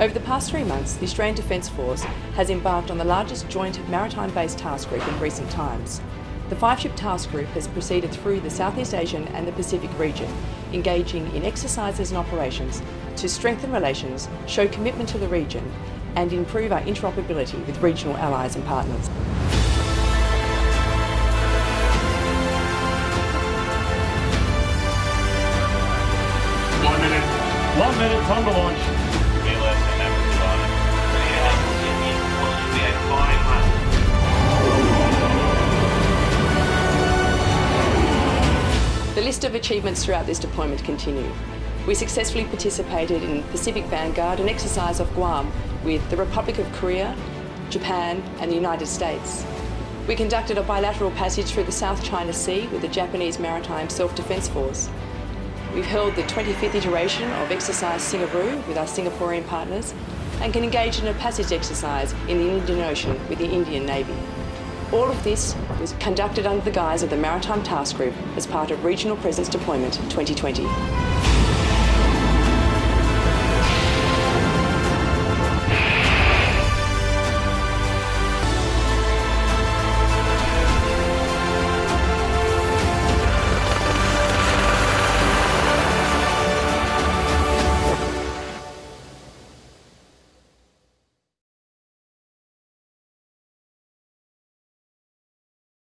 Over the past three months, the Australian Defence Force has embarked on the largest joint maritime-based task group in recent times. The five-ship task group has proceeded through the Southeast Asian and the Pacific region, engaging in exercises and operations to strengthen relations, show commitment to the region and improve our interoperability with regional allies and partners. One minute. One minute, time to launch. The list of achievements throughout this deployment continue. We successfully participated in Pacific Vanguard, an exercise off Guam with the Republic of Korea, Japan and the United States. We conducted a bilateral passage through the South China Sea with the Japanese Maritime Self-Defence Force. We've held the 25th iteration of Exercise Singaroo with our Singaporean partners and can engage in a passage exercise in the Indian Ocean with the Indian Navy. All of this was conducted under the guise of the Maritime Task Group as part of Regional Presence Deployment 2020.